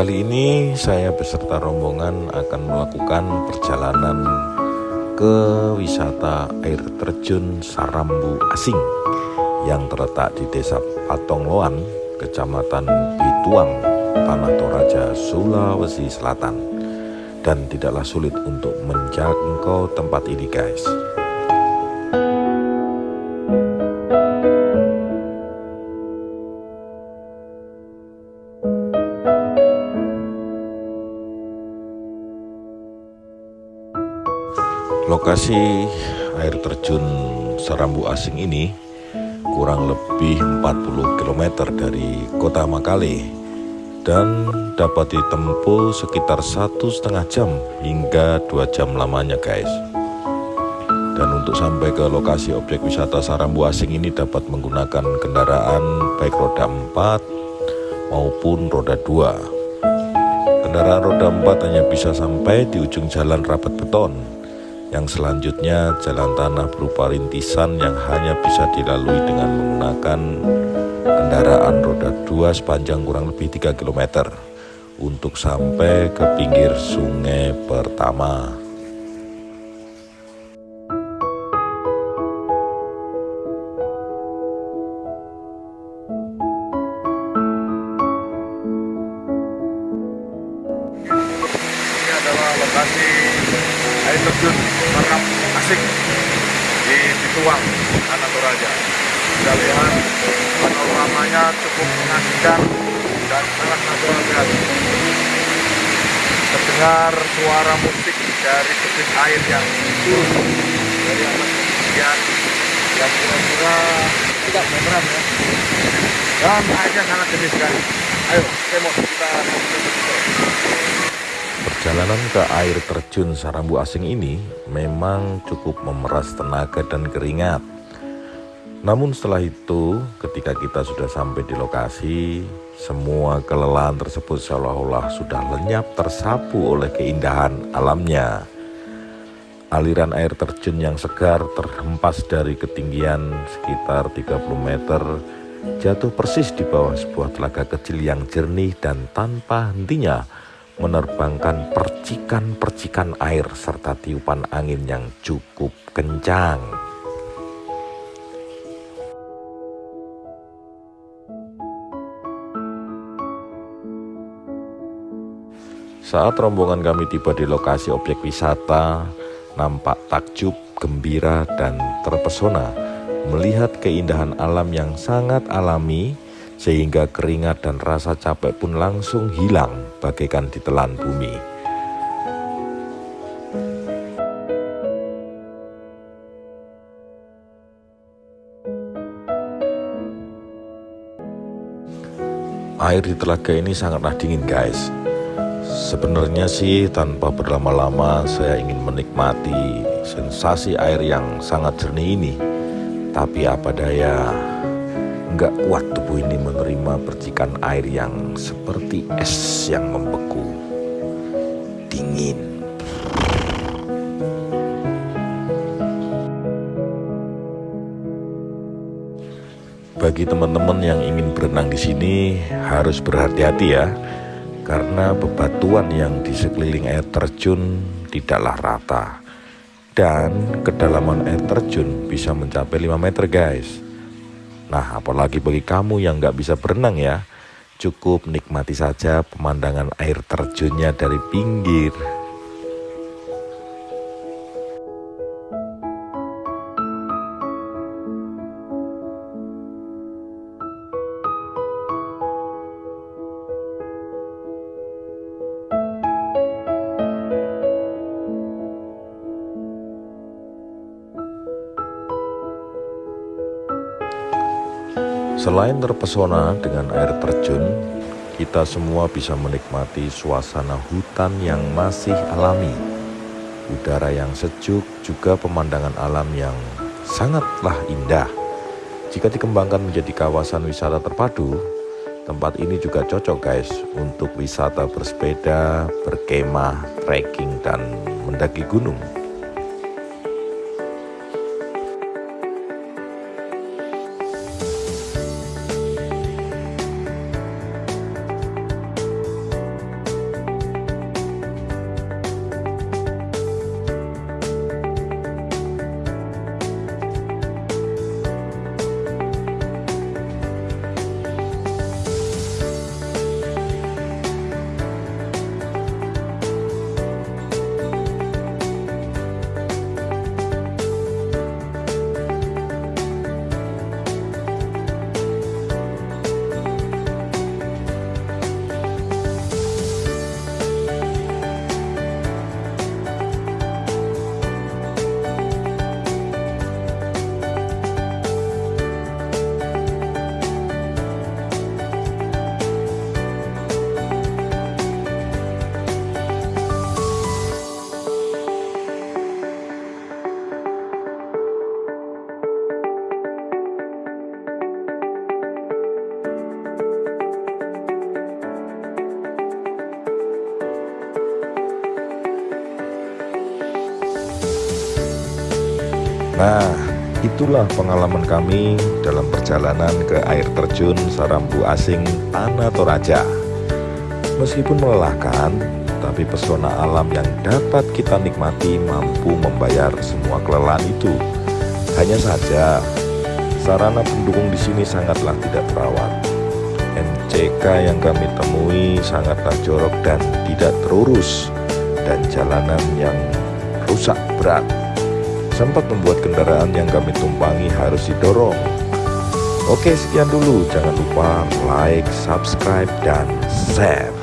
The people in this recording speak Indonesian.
Kali ini saya beserta rombongan akan melakukan perjalanan ke wisata air terjun Sarambu Asing yang terletak di Desa Patongloan, Kecamatan Bituang, Tanah Toraja, Sulawesi Selatan. Dan tidaklah sulit untuk menjangkau tempat ini guys. Lokasi air terjun Serambu Asing ini kurang lebih 40 km dari kota Makale dan dapat ditempuh sekitar satu setengah jam hingga dua jam lamanya guys. Dan untuk sampai ke lokasi objek wisata Sarambu Asing ini dapat menggunakan kendaraan baik roda 4 maupun roda 2 kendaraan roda 4 hanya bisa sampai di ujung jalan rapat beton yang selanjutnya jalan tanah berupa rintisan yang hanya bisa dilalui dengan menggunakan kendaraan roda 2 sepanjang kurang lebih 3 km untuk sampai ke pinggir sungai pertama. Lokasi air terjun Merap Asik di Bituang, Tanah Toraja. Kita lihat panoramanya cukup mengasihkan dan sangat natural sekali. Terdengar suara musik dari debit air yang turun dari atas ketinggian yang kira-kira tidak meteran ya. Dan airnya sangat jernih sekali. Ayo, kemot kita Perjalanan ke air terjun Sarambu Asing ini memang cukup memeras tenaga dan keringat. Namun setelah itu, ketika kita sudah sampai di lokasi, semua kelelahan tersebut seolah-olah sudah lenyap tersapu oleh keindahan alamnya. Aliran air terjun yang segar terhempas dari ketinggian sekitar 30 meter jatuh persis di bawah sebuah telaga kecil yang jernih dan tanpa hentinya menerbangkan percikan-percikan air serta tiupan angin yang cukup kencang. Saat rombongan kami tiba di lokasi objek wisata, nampak takjub, gembira, dan terpesona melihat keindahan alam yang sangat alami sehingga keringat dan rasa capek pun langsung hilang bagaikan ditelan bumi. Air di telaga ini sangatlah dingin guys. Sebenarnya sih tanpa berlama-lama saya ingin menikmati sensasi air yang sangat jernih ini. Tapi apa daya, nggak kuat tubuh ini menerima percikan air yang seperti es yang membeku. Dingin. Bagi teman-teman yang ingin berenang di sini harus berhati-hati ya. Karena bebatuan yang di sekeliling air terjun tidaklah rata. Dan kedalaman air terjun bisa mencapai 5 meter guys. Nah apalagi bagi kamu yang nggak bisa berenang ya. Cukup nikmati saja pemandangan air terjunnya dari pinggir. Selain terpesona dengan air terjun, kita semua bisa menikmati suasana hutan yang masih alami. Udara yang sejuk juga pemandangan alam yang sangatlah indah. Jika dikembangkan menjadi kawasan wisata terpadu, tempat ini juga cocok guys untuk wisata bersepeda, berkemah, trekking, dan mendaki gunung. Nah, itulah pengalaman kami dalam perjalanan ke air terjun Sarambu Asing Tanah Toraja. Meskipun melelahkan, tapi pesona alam yang dapat kita nikmati mampu membayar semua kelelahan itu. Hanya saja, sarana pendukung di sini sangatlah tidak terawat. MCK yang kami temui sangatlah jorok dan tidak terurus, dan jalanan yang rusak berat sempat membuat kendaraan yang kami tumpangi harus didorong. Oke, sekian dulu. Jangan lupa like, subscribe, dan share.